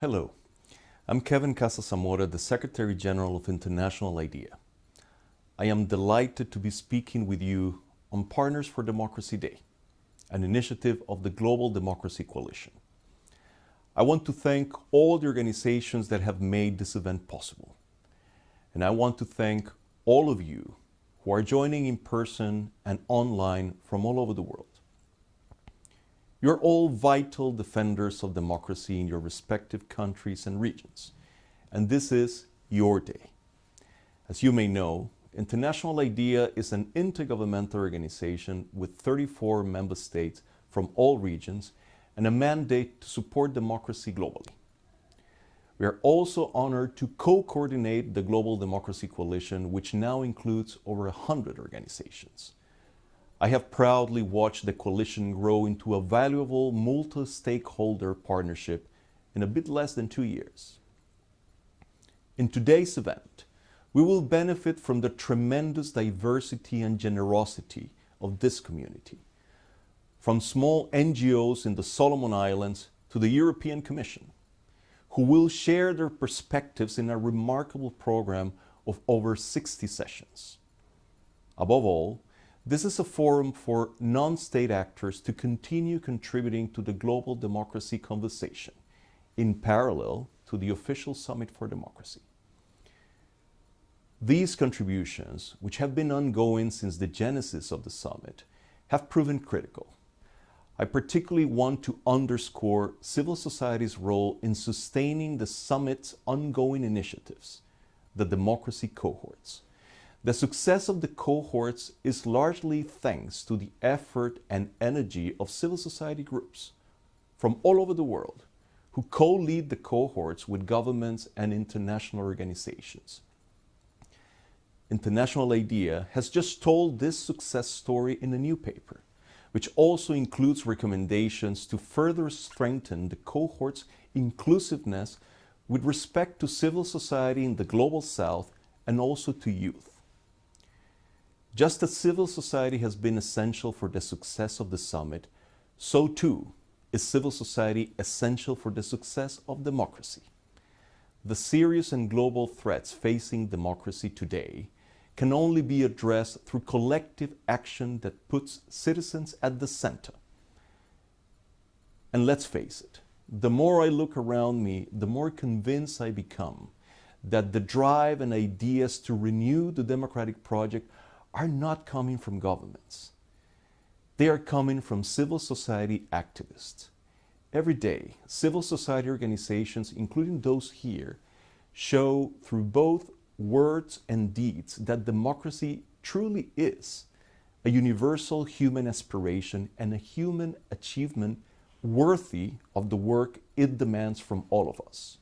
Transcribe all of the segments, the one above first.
Hello, I'm Kevin Casas-Zamora, the Secretary General of International IDEA. I am delighted to be speaking with you on Partners for Democracy Day, an initiative of the Global Democracy Coalition. I want to thank all the organizations that have made this event possible. And I want to thank all of you who are joining in person and online from all over the world. You're all vital defenders of democracy in your respective countries and regions. And this is your day. As you may know, International IDEA is an intergovernmental organization with 34 member states from all regions and a mandate to support democracy globally. We are also honored to co-coordinate the Global Democracy Coalition, which now includes over 100 organizations. I have proudly watched the coalition grow into a valuable multi-stakeholder partnership in a bit less than two years. In today's event, we will benefit from the tremendous diversity and generosity of this community, from small NGOs in the Solomon Islands to the European Commission, who will share their perspectives in a remarkable program of over 60 sessions. Above all, this is a forum for non-state actors to continue contributing to the global democracy conversation in parallel to the official Summit for Democracy. These contributions, which have been ongoing since the genesis of the summit, have proven critical. I particularly want to underscore civil society's role in sustaining the summit's ongoing initiatives, the democracy cohorts. The success of the cohorts is largely thanks to the effort and energy of civil society groups from all over the world who co-lead the cohorts with governments and international organizations. International IDEA has just told this success story in a new paper, which also includes recommendations to further strengthen the cohort's inclusiveness with respect to civil society in the Global South and also to youth. Just as civil society has been essential for the success of the summit, so too is civil society essential for the success of democracy. The serious and global threats facing democracy today can only be addressed through collective action that puts citizens at the center. And let's face it, the more I look around me, the more convinced I become that the drive and ideas to renew the democratic project are not coming from governments. They are coming from civil society activists. Every day, civil society organizations, including those here, show through both words and deeds that democracy truly is a universal human aspiration and a human achievement worthy of the work it demands from all of us.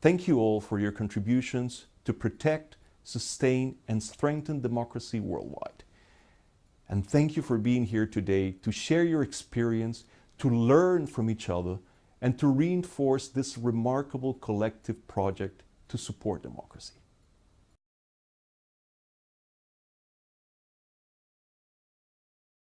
Thank you all for your contributions to protect, sustain, and strengthen democracy worldwide. And thank you for being here today to share your experience, to learn from each other, and to reinforce this remarkable collective project to support democracy.